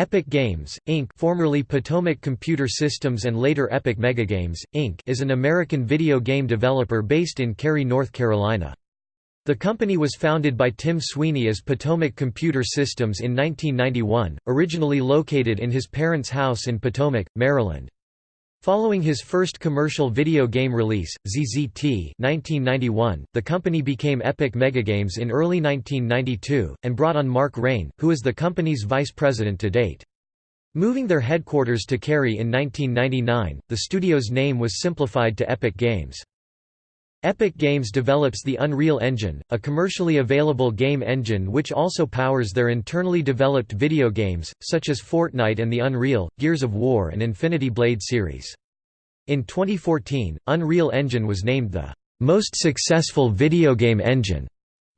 Epic Games, Inc. formerly Potomac Computer Systems and later Epic Megagames, Inc. is an American video game developer based in Cary, North Carolina. The company was founded by Tim Sweeney as Potomac Computer Systems in 1991, originally located in his parents' house in Potomac, Maryland. Following his first commercial video game release, ZZT 1991, the company became Epic Megagames in early 1992, and brought on Mark Rein, who is the company's vice president to date. Moving their headquarters to Cary in 1999, the studio's name was simplified to Epic Games. Epic Games develops the Unreal Engine, a commercially available game engine which also powers their internally developed video games, such as Fortnite and the Unreal, Gears of War and Infinity Blade series. In 2014, Unreal Engine was named the most successful video game engine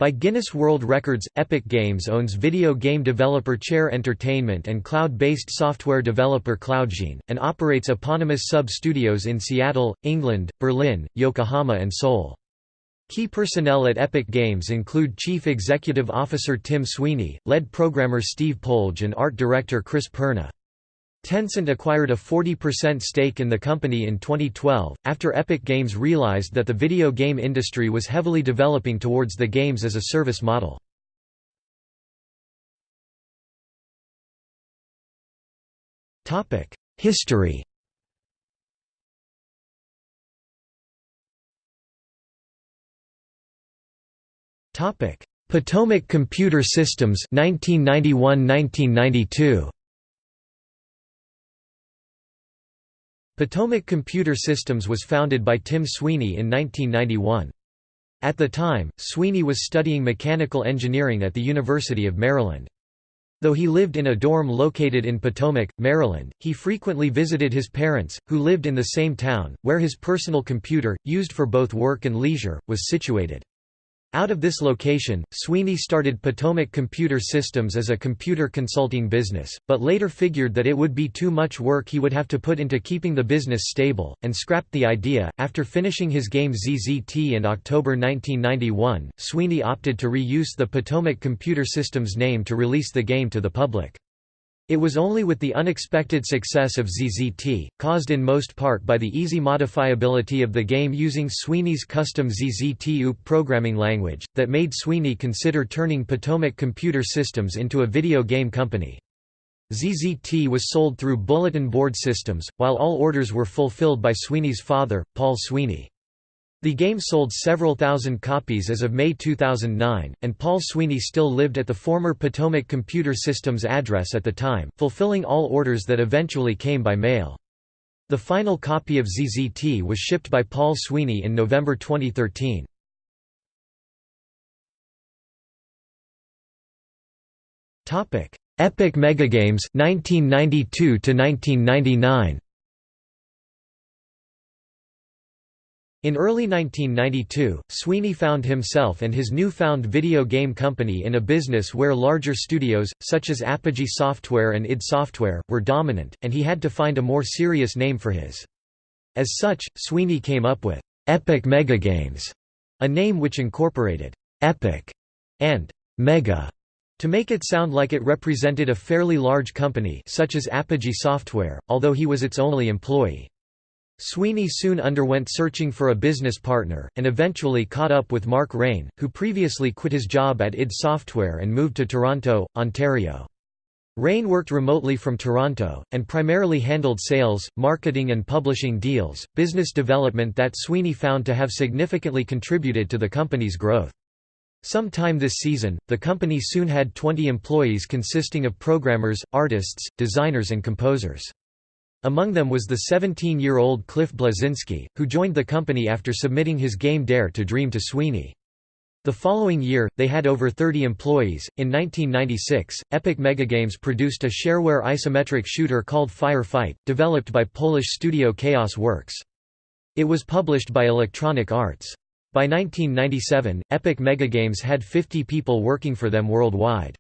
by Guinness World Records, Epic Games owns video game developer Chair Entertainment and cloud-based software developer Cloudgine, and operates eponymous sub-studios in Seattle, England, Berlin, Yokohama and Seoul. Key personnel at Epic Games include Chief Executive Officer Tim Sweeney, lead programmer Steve Polge and art director Chris Perna. Tencent acquired a 40% stake in the company in 2012, after Epic Games realized that the video game industry was heavily developing towards the games as a service model. History Potomac Computer Systems 1991–1992 Potomac Computer Systems was founded by Tim Sweeney in 1991. At the time, Sweeney was studying mechanical engineering at the University of Maryland. Though he lived in a dorm located in Potomac, Maryland, he frequently visited his parents, who lived in the same town, where his personal computer, used for both work and leisure, was situated. Out of this location, Sweeney started Potomac Computer Systems as a computer consulting business, but later figured that it would be too much work he would have to put into keeping the business stable, and scrapped the idea. After finishing his game ZZT in October 1991, Sweeney opted to re-use the Potomac Computer Systems name to release the game to the public. It was only with the unexpected success of ZZT, caused in most part by the easy modifiability of the game using Sweeney's custom ZZT OOP programming language, that made Sweeney consider turning Potomac Computer Systems into a video game company. ZZT was sold through bulletin board systems, while all orders were fulfilled by Sweeney's father, Paul Sweeney. The game sold several thousand copies as of May 2009, and Paul Sweeney still lived at the former Potomac Computer Systems address at the time, fulfilling all orders that eventually came by mail. The final copy of ZZT was shipped by Paul Sweeney in November 2013. Epic Megagames 1992 to 1999 In early 1992, Sweeney found himself and his newfound video game company in a business where larger studios, such as Apogee Software and id Software, were dominant, and he had to find a more serious name for his. As such, Sweeney came up with Epic Megagames, a name which incorporated Epic and Mega to make it sound like it represented a fairly large company such as Apogee Software, although he was its only employee. Sweeney soon underwent searching for a business partner, and eventually caught up with Mark Rein, who previously quit his job at id Software and moved to Toronto, Ontario. Rein worked remotely from Toronto, and primarily handled sales, marketing and publishing deals, business development that Sweeney found to have significantly contributed to the company's growth. Sometime this season, the company soon had 20 employees consisting of programmers, artists, designers and composers. Among them was the 17-year-old Cliff Bleszinski, who joined the company after submitting his game Dare to Dream to Sweeney. The following year, they had over 30 employees. In 1996, Epic Megagames produced a shareware isometric shooter called Fire Fight, developed by Polish studio Chaos Works. It was published by Electronic Arts. By 1997, Epic Megagames had 50 people working for them worldwide.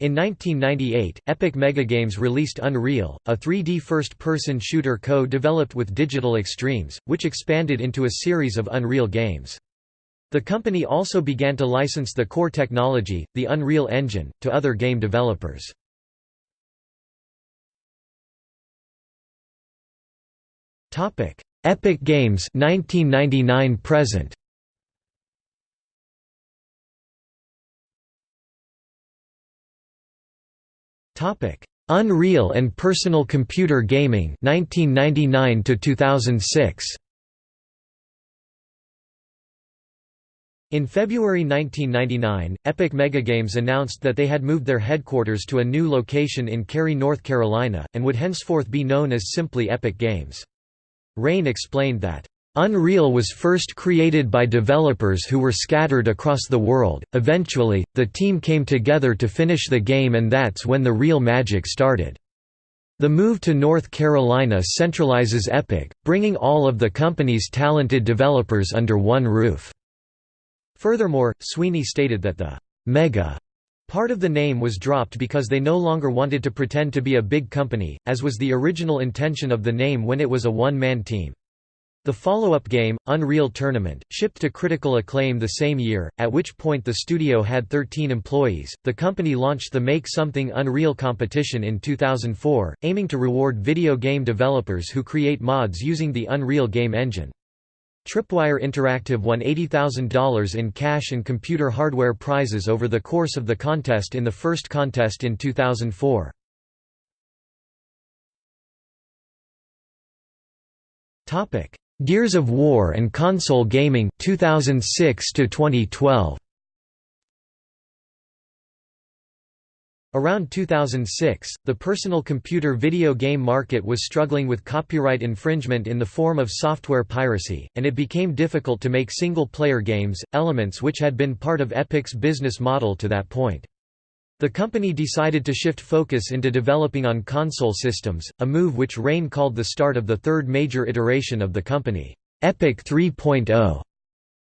In 1998, Epic Megagames released Unreal, a 3D first-person shooter co-developed with Digital Extremes, which expanded into a series of Unreal games. The company also began to license the core technology, the Unreal Engine, to other game developers. Epic Games 1999 present Topic: Unreal and Personal Computer Gaming 1999 to 2006. In February 1999, Epic Megagames announced that they had moved their headquarters to a new location in Cary, North Carolina, and would henceforth be known as simply Epic Games. Rein explained that, Unreal was first created by developers who were scattered across the world. Eventually, the team came together to finish the game, and that's when the real magic started. The move to North Carolina centralizes Epic, bringing all of the company's talented developers under one roof. Furthermore, Sweeney stated that the mega part of the name was dropped because they no longer wanted to pretend to be a big company, as was the original intention of the name when it was a one-man team. The follow-up game, Unreal Tournament, shipped to critical acclaim the same year, at which point the studio had 13 employees. The company launched the Make Something Unreal competition in 2004, aiming to reward video game developers who create mods using the Unreal game engine. Tripwire Interactive won $80,000 in cash and computer hardware prizes over the course of the contest in the first contest in 2004. Gears of War and console gaming 2006 to 2012. Around 2006, the personal computer video game market was struggling with copyright infringement in the form of software piracy, and it became difficult to make single-player games, elements which had been part of Epic's business model to that point. The company decided to shift focus into developing on console systems, a move which Rein called the start of the third major iteration of the company, Epic 3.0.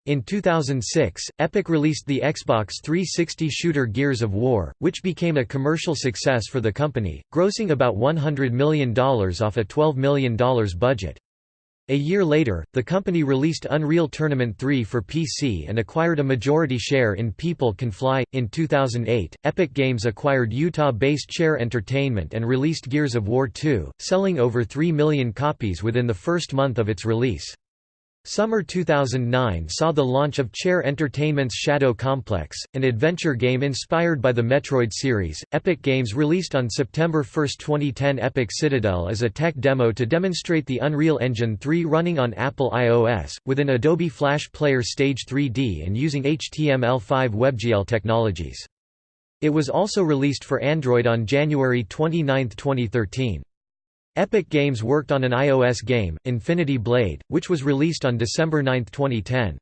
In 2006, Epic released the Xbox 360 shooter Gears of War, which became a commercial success for the company, grossing about $100 million off a $12 million budget. A year later, the company released Unreal Tournament 3 for PC and acquired a majority share in People Can Fly. In 2008, Epic Games acquired Utah based Chair Entertainment and released Gears of War 2, selling over 3 million copies within the first month of its release. Summer 2009 saw the launch of Chair Entertainment's Shadow Complex, an adventure game inspired by the Metroid series. Epic Games released on September 1, 2010 Epic Citadel as a tech demo to demonstrate the Unreal Engine 3 running on Apple iOS, with an Adobe Flash Player Stage 3D and using HTML5 WebGL technologies. It was also released for Android on January 29, 2013. Epic Games worked on an iOS game, Infinity Blade, which was released on December 9, 2010.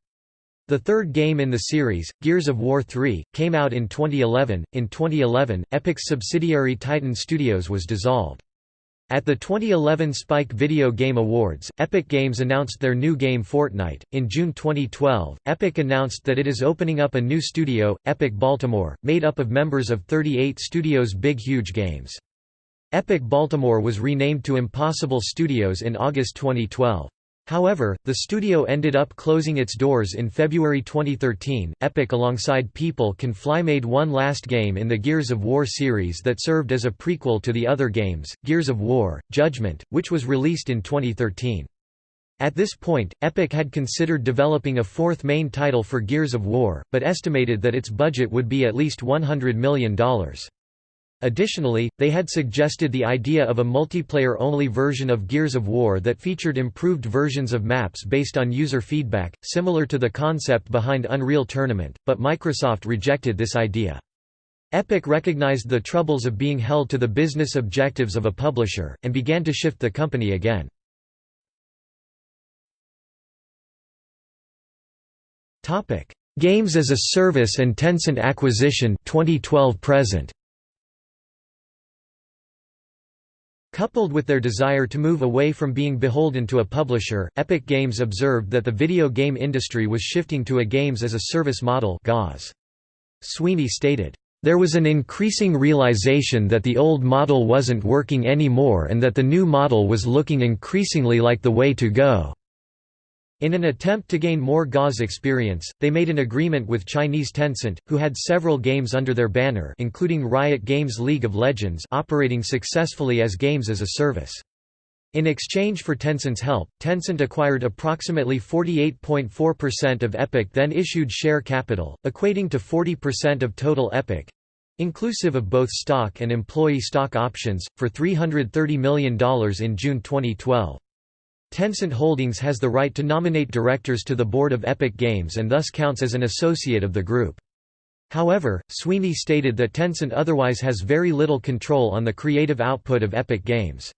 The third game in the series, Gears of War 3, came out in 2011. In 2011, Epic's subsidiary Titan Studios was dissolved. At the 2011 Spike Video Game Awards, Epic Games announced their new game Fortnite. In June 2012, Epic announced that it is opening up a new studio, Epic Baltimore, made up of members of 38 studios Big Huge Games. Epic Baltimore was renamed to Impossible Studios in August 2012. However, the studio ended up closing its doors in February 2013. Epic alongside People Can Fly made one last game in the Gears of War series that served as a prequel to the other games, Gears of War, Judgment, which was released in 2013. At this point, Epic had considered developing a fourth main title for Gears of War, but estimated that its budget would be at least $100 million. Additionally, they had suggested the idea of a multiplayer-only version of Gears of War that featured improved versions of maps based on user feedback, similar to the concept behind Unreal Tournament, but Microsoft rejected this idea. Epic recognized the troubles of being held to the business objectives of a publisher, and began to shift the company again. Games as a Service and Tencent acquisition 2012 present. Coupled with their desire to move away from being beholden to a publisher, Epic Games observed that the video game industry was shifting to a games-as-a-service model Sweeney stated, "...there was an increasing realization that the old model wasn't working anymore and that the new model was looking increasingly like the way to go." In an attempt to gain more GAS experience, they made an agreement with Chinese Tencent, who had several games under their banner including Riot Games' League of Legends operating successfully as games as a service. In exchange for Tencent's help, Tencent acquired approximately 48.4% of Epic then issued share capital, equating to 40% of total Epic inclusive of both stock and employee stock options, for $330 million in June 2012. Tencent Holdings has the right to nominate directors to the board of Epic Games and thus counts as an associate of the group. However, Sweeney stated that Tencent otherwise has very little control on the creative output of Epic Games.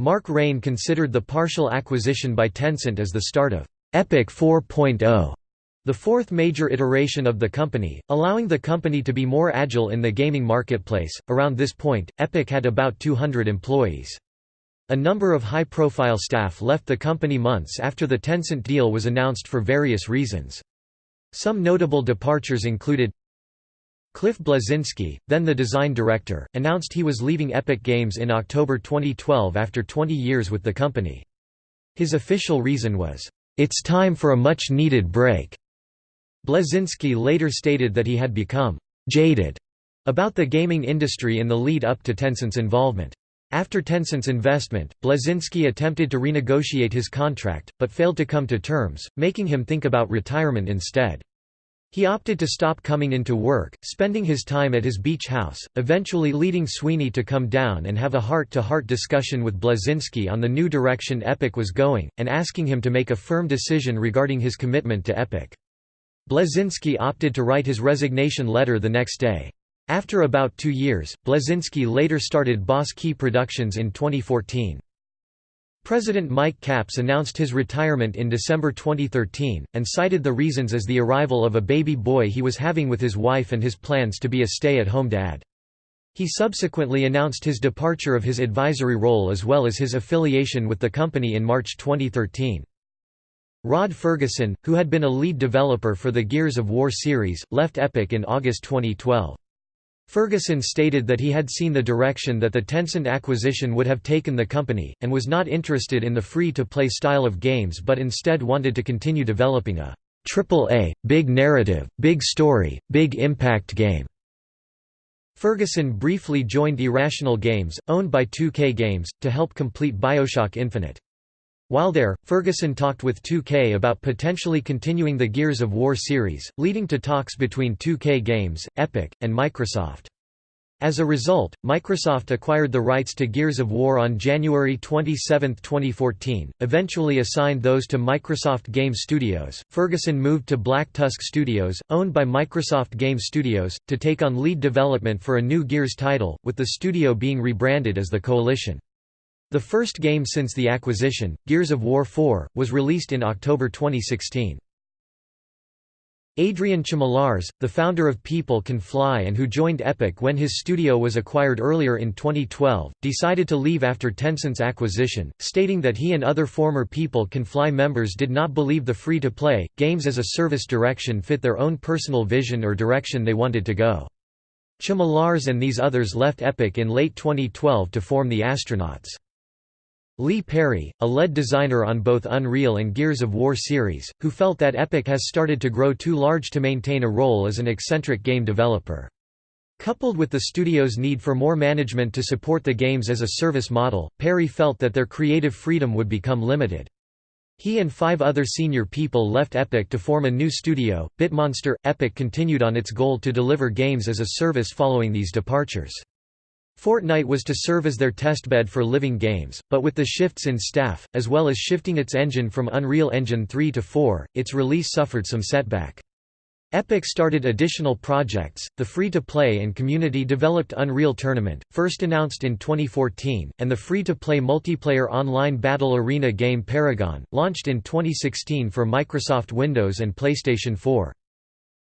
Mark Rein considered the partial acquisition by Tencent as the start of Epic 4.0, the fourth major iteration of the company, allowing the company to be more agile in the gaming marketplace. Around this point, Epic had about 200 employees. A number of high-profile staff left the company months after the Tencent deal was announced for various reasons. Some notable departures included Cliff Bleszinski, then the design director, announced he was leaving Epic Games in October 2012 after 20 years with the company. His official reason was, "...it's time for a much-needed break." Bleszinski later stated that he had become «jaded» about the gaming industry in the lead up to Tencent's involvement. After Tencent's investment, Bleszinski attempted to renegotiate his contract, but failed to come to terms, making him think about retirement instead. He opted to stop coming into work, spending his time at his beach house, eventually leading Sweeney to come down and have a heart-to-heart -heart discussion with Bleszinski on the new direction Epic was going, and asking him to make a firm decision regarding his commitment to Epic. Bleszinski opted to write his resignation letter the next day. After about two years, Bleszinski later started Boss Key Productions in 2014. President Mike Capps announced his retirement in December 2013, and cited the reasons as the arrival of a baby boy he was having with his wife and his plans to be a stay-at-home dad. He subsequently announced his departure of his advisory role as well as his affiliation with the company in March 2013. Rod Ferguson, who had been a lead developer for the Gears of War series, left Epic in August 2012. Ferguson stated that he had seen the direction that the Tencent acquisition would have taken the company, and was not interested in the free-to-play style of games but instead wanted to continue developing a triple-A, big narrative, big story, big impact game. Ferguson briefly joined Irrational Games, owned by 2K Games, to help complete Bioshock Infinite. While there, Ferguson talked with 2K about potentially continuing the Gears of War series, leading to talks between 2K Games, Epic, and Microsoft. As a result, Microsoft acquired the rights to Gears of War on January 27, 2014, eventually assigned those to Microsoft Game Studios. Ferguson moved to Black Tusk Studios, owned by Microsoft Game Studios, to take on lead development for a new Gears title, with the studio being rebranded as the Coalition. The first game since the acquisition, Gears of War 4, was released in October 2016. Adrian Chmielarz, the founder of People Can Fly and who joined Epic when his studio was acquired earlier in 2012, decided to leave after Tencent's acquisition, stating that he and other former People Can Fly members did not believe the free-to-play, games-as-a-service direction fit their own personal vision or direction they wanted to go. Chmielarz and these others left Epic in late 2012 to form the Astronauts. Lee Perry, a lead designer on both Unreal and Gears of War series, who felt that Epic has started to grow too large to maintain a role as an eccentric game developer. Coupled with the studio's need for more management to support the games as a service model, Perry felt that their creative freedom would become limited. He and five other senior people left Epic to form a new studio, Bitmonster. Epic continued on its goal to deliver games as a service following these departures. Fortnite was to serve as their testbed for living games, but with the shifts in staff, as well as shifting its engine from Unreal Engine 3 to 4, its release suffered some setback. Epic started additional projects, the free-to-play and community-developed Unreal Tournament, first announced in 2014, and the free-to-play multiplayer online battle arena game Paragon, launched in 2016 for Microsoft Windows and PlayStation 4.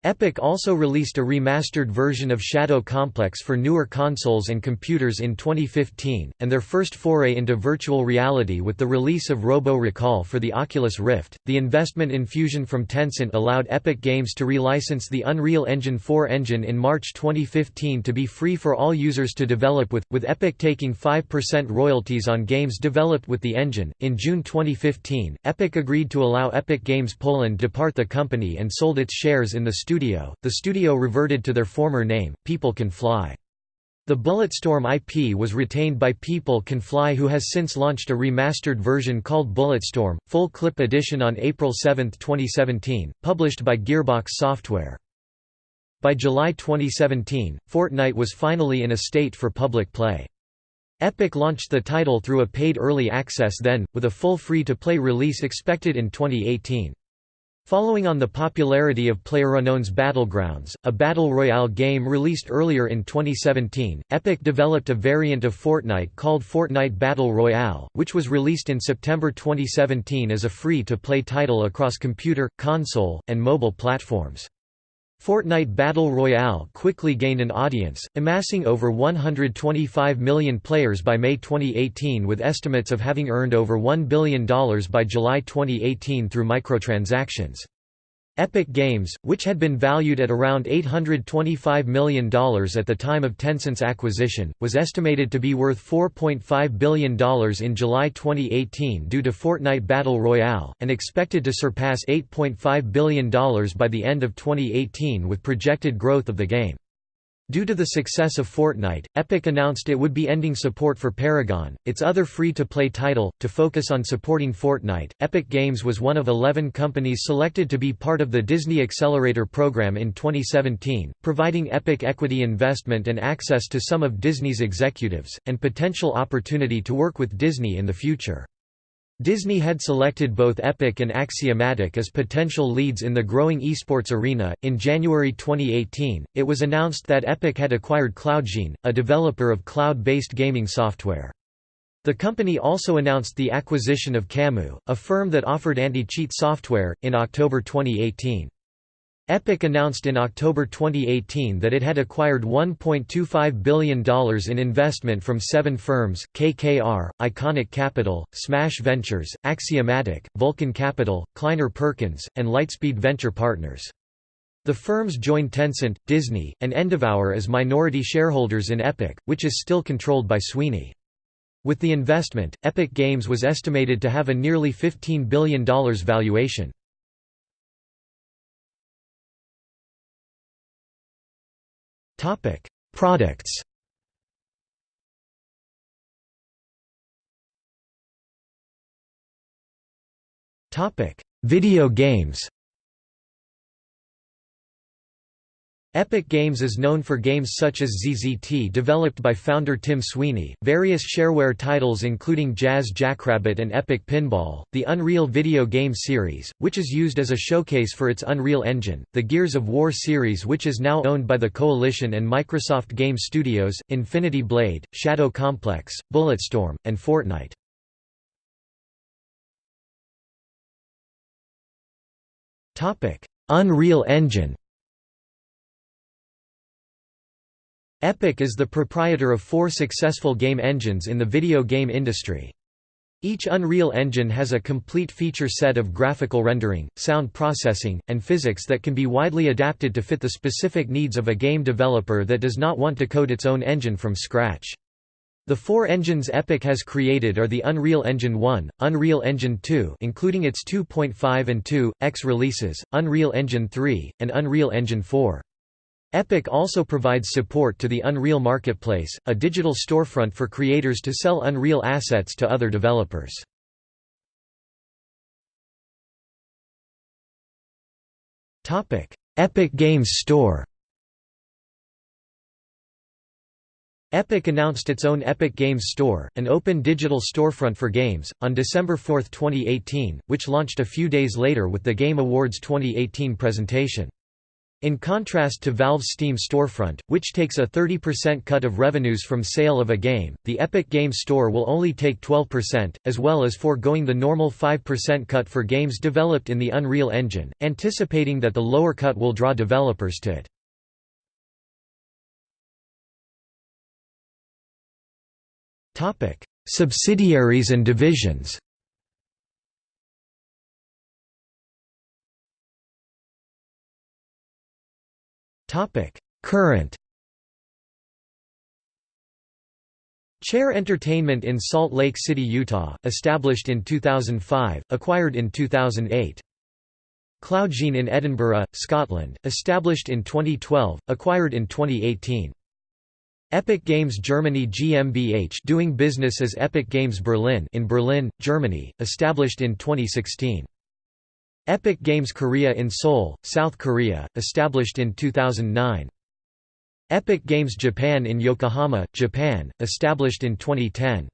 Epic also released a remastered version of Shadow Complex for newer consoles and computers in 2015, and their first foray into virtual reality with the release of Robo Recall for the Oculus Rift. The investment infusion from Tencent allowed Epic Games to relicense the Unreal Engine 4 engine in March 2015 to be free for all users to develop with, with Epic taking 5% royalties on games developed with the engine. In June 2015, Epic agreed to allow Epic Games Poland to depart the company and sold its shares in the studio, the studio reverted to their former name, People Can Fly. The Bulletstorm IP was retained by People Can Fly who has since launched a remastered version called Bulletstorm, Full Clip Edition on April 7, 2017, published by Gearbox Software. By July 2017, Fortnite was finally in a state for public play. Epic launched the title through a paid early access then, with a full free-to-play release expected in 2018. Following on the popularity of PlayerUnknown's Battlegrounds, a battle royale game released earlier in 2017, Epic developed a variant of Fortnite called Fortnite Battle Royale, which was released in September 2017 as a free-to-play title across computer, console, and mobile platforms. Fortnite Battle Royale quickly gained an audience, amassing over 125 million players by May 2018 with estimates of having earned over $1 billion by July 2018 through microtransactions. Epic Games, which had been valued at around $825 million at the time of Tencent's acquisition, was estimated to be worth $4.5 billion in July 2018 due to Fortnite Battle Royale, and expected to surpass $8.5 billion by the end of 2018 with projected growth of the game. Due to the success of Fortnite, Epic announced it would be ending support for Paragon, its other free-to-play title, to focus on supporting Fortnite. Epic Games was one of 11 companies selected to be part of the Disney Accelerator program in 2017, providing Epic equity investment and access to some of Disney's executives, and potential opportunity to work with Disney in the future. Disney had selected both Epic and Axiomatic as potential leads in the growing esports arena. In January 2018, it was announced that Epic had acquired Cloudgine, a developer of cloud based gaming software. The company also announced the acquisition of Kamu, a firm that offered anti cheat software, in October 2018. Epic announced in October 2018 that it had acquired $1.25 billion in investment from seven firms, KKR, ICONIQ Capital, Smash Ventures, Axiomatic, Vulcan Capital, Kleiner Perkins, and Lightspeed Venture Partners. The firms joined Tencent, Disney, and Endeavor as minority shareholders in Epic, which is still controlled by Sweeney. With the investment, Epic Games was estimated to have a nearly $15 billion valuation. Topic: Products. Topic: Video games. Epic Games is known for games such as ZZT developed by founder Tim Sweeney, various shareware titles including Jazz Jackrabbit and Epic Pinball, the Unreal video game series, which is used as a showcase for its Unreal Engine, the Gears of War series which is now owned by the Coalition and Microsoft Game Studios, Infinity Blade, Shadow Complex, Bulletstorm, and Fortnite. Unreal Engine Epic is the proprietor of four successful game engines in the video game industry. Each Unreal Engine has a complete feature set of graphical rendering, sound processing, and physics that can be widely adapted to fit the specific needs of a game developer that does not want to code its own engine from scratch. The four engines Epic has created are the Unreal Engine 1, Unreal Engine 2 including its 2.5 and 2, X releases, Unreal Engine 3, and Unreal Engine 4. Epic also provides support to the Unreal Marketplace, a digital storefront for creators to sell Unreal assets to other developers. Epic Games Store Epic announced its own Epic Games Store, an open digital storefront for games, on December 4, 2018, which launched a few days later with the Game Awards 2018 presentation. In contrast to Valve's Steam storefront, which takes a 30% cut of revenues from sale of a game, the Epic Games Store will only take 12%, as well as foregoing the normal 5% cut for games developed in the Unreal Engine, anticipating that the lower cut will draw developers to it. Subsidiaries and divisions Topic: Current Chair Entertainment in Salt Lake City, Utah, established in 2005, acquired in 2008. Cloudgine in Edinburgh, Scotland, established in 2012, acquired in 2018. Epic Games Germany GmbH doing business as Epic Games Berlin in Berlin, Germany, established in 2016. Epic Games Korea in Seoul, South Korea, established in 2009. Epic Games Japan in Yokohama, Japan, established in 2010.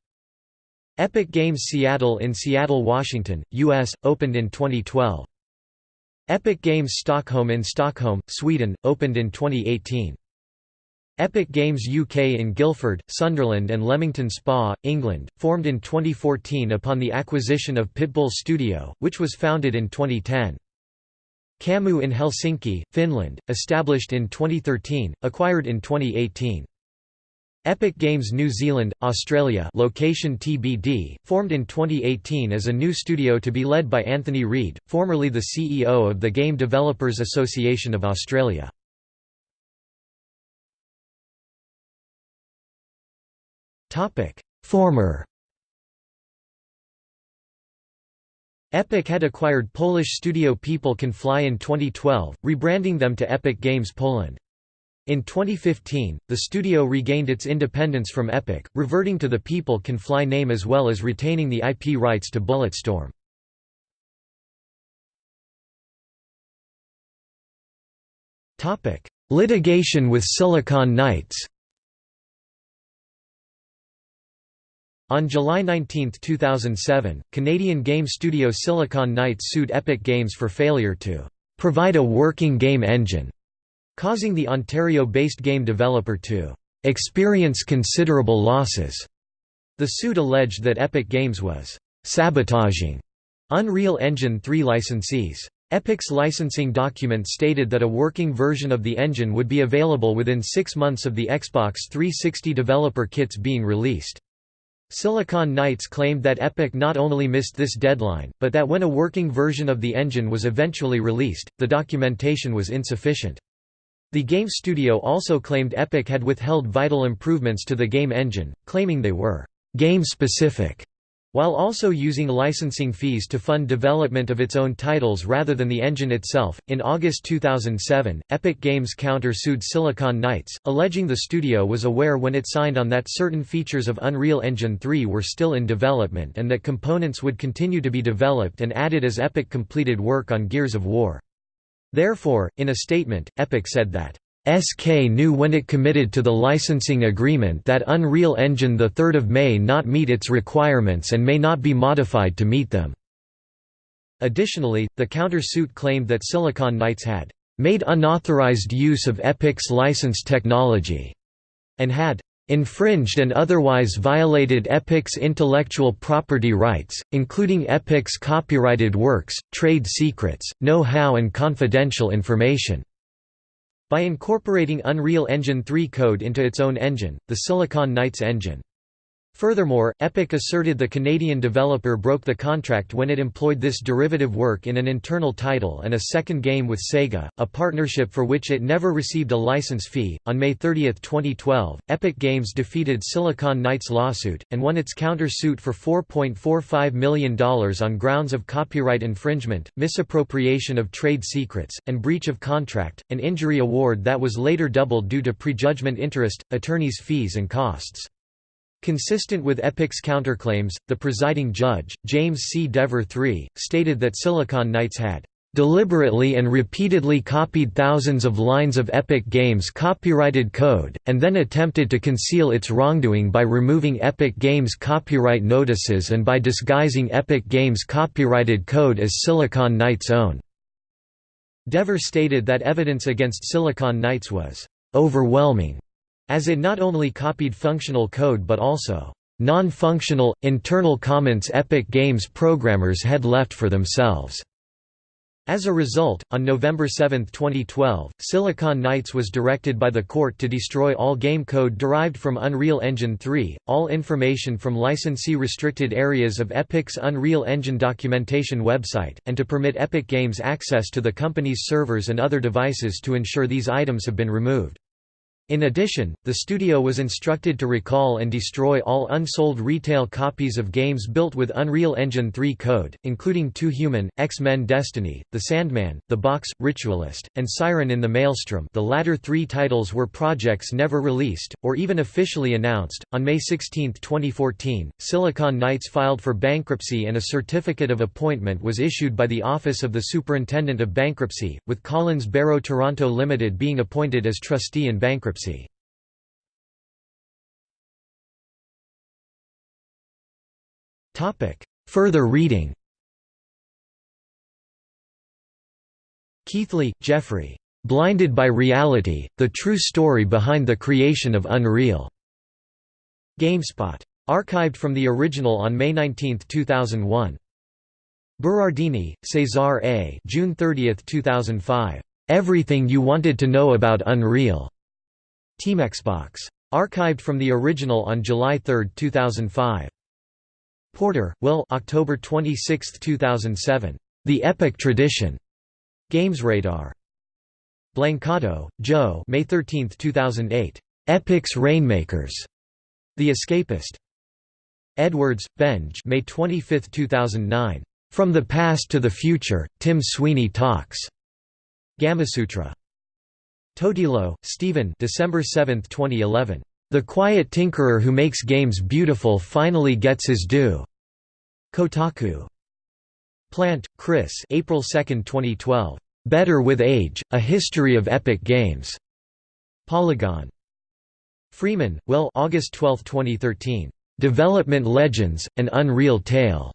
Epic Games Seattle in Seattle, Washington, U.S., opened in 2012. Epic Games Stockholm in Stockholm, Sweden, opened in 2018. Epic Games UK in Guildford, Sunderland and Leamington Spa, England, formed in 2014 upon the acquisition of Pitbull Studio, which was founded in 2010. Kamu in Helsinki, Finland, established in 2013, acquired in 2018. Epic Games New Zealand, Australia location TBD, formed in 2018 as a new studio to be led by Antony Reed, formerly the CEO of the Game Developers Association of Australia. Former Epic had acquired Polish studio People Can Fly in 2012, rebranding them to Epic Games Poland. In 2015, the studio regained its independence from Epic, reverting to the People Can Fly name as well as retaining the IP rights to Bulletstorm. Litigation with Silicon Knights On July 19, 2007, Canadian game studio Silicon Knights sued Epic Games for failure to provide a working game engine, causing the Ontario-based game developer to experience considerable losses. The suit alleged that Epic Games was sabotaging Unreal Engine 3 licensees. Epic's licensing document stated that a working version of the engine would be available within six months of the Xbox 360 developer kits being released. Silicon Knights claimed that Epic not only missed this deadline, but that when a working version of the engine was eventually released, the documentation was insufficient. The game studio also claimed Epic had withheld vital improvements to the game engine, claiming they were game-specific while also using licensing fees to fund development of its own titles rather than the engine itself. In August 2007, Epic Games counter-sued Silicon Knights, alleging the studio was aware when it signed on that certain features of Unreal Engine 3 were still in development and that components would continue to be developed and added as Epic completed work on Gears of War. Therefore, in a statement, Epic said that SK knew when it committed to the licensing agreement that Unreal Engine 3 may not meet its requirements and may not be modified to meet them. Additionally, the counter-suit claimed that Silicon Knights had made unauthorized use of Epic's licensed technology and had infringed and otherwise violated Epic's intellectual property rights, including Epic's copyrighted works, trade secrets, know-how and confidential information. By incorporating Unreal Engine 3 code into its own engine, the Silicon Knights engine. Furthermore, Epic asserted the Canadian developer broke the contract when it employed this derivative work in an internal title and a second game with Sega, a partnership for which it never received a license fee. On May 30, 2012, Epic Games defeated Silicon Knights' lawsuit and won its counter-suit for $4.45 million on grounds of copyright infringement, misappropriation of trade secrets, and breach of contract, an injury award that was later doubled due to prejudgment interest, attorneys' fees and costs. Consistent with Epic's counterclaims, the presiding judge, James C. Dever III, stated that Silicon Knights had deliberately and repeatedly copied thousands of lines of Epic Games' copyrighted code, and then attempted to conceal its wrongdoing by removing Epic Games' copyright notices and by disguising Epic Games' copyrighted code as Silicon Knights' own. Dever stated that evidence against Silicon Knights was overwhelming as it not only copied functional code but also non-functional, internal comments Epic Games programmers had left for themselves. As a result, on November 7, 2012, Silicon Knights was directed by the court to destroy all game code derived from Unreal Engine 3, all information from licensee-restricted areas of Epic's Unreal Engine documentation website, and to permit Epic Games access to the company's servers and other devices to ensure these items have been removed. In addition, the studio was instructed to recall and destroy all unsold retail copies of games built with Unreal Engine 3 code, including Too Human, X-Men Destiny, The Sandman, The Box, Ritualist, and Siren in the Maelstrom the latter three titles were projects never released, or even officially announced. On May 16, 2014, Silicon Knights filed for bankruptcy and a certificate of appointment was issued by the Office of the Superintendent of Bankruptcy, with Collins Barrow Toronto Limited being appointed as trustee in bankruptcy. Further reading Keighley, Geoffrey. Blinded by Reality, The True Story Behind the Creation of Unreal. GameSpot. Archived from the original on May 19, 2001. Berardini, Cesar A. June 30, 2005. Everything You Wanted to Know About Unreal. TeamXbox. Archived from the original on July 3, 2005. Porter, Will October 26, 2007. The Epic Tradition. GamesRadar. Blancato, Joe May 13, 2008. Epic's Rainmakers. The Escapist. Edwards, Benj May 25, 2009. From the Past to the Future, Tim Sweeney Talks. Gamasutra. Totilo, Stephen December 7, 2011. The Quiet Tinkerer Who Makes Games Beautiful Finally Gets His Due. Kotaku. Plante, Chris April 2, 2012. Better with Age, A History of Epic Games. Polygon. Freeman, Will August 12, 2013. Development Legends, An Unreal Tale.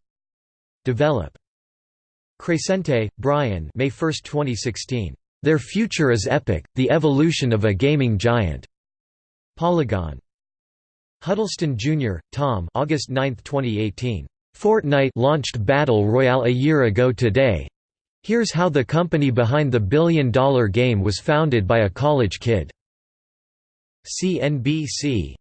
Develop. Crescente, Brian May 1, 2016. Their Future is Epic, The Evolution of a Gaming Giant. Polygon. Huddleston Jr., Tom August 9, 2018. Fortnite launched Battle Royale a year ago today. Here's how the company behind the billion-dollar game was founded by a college kid. CNBC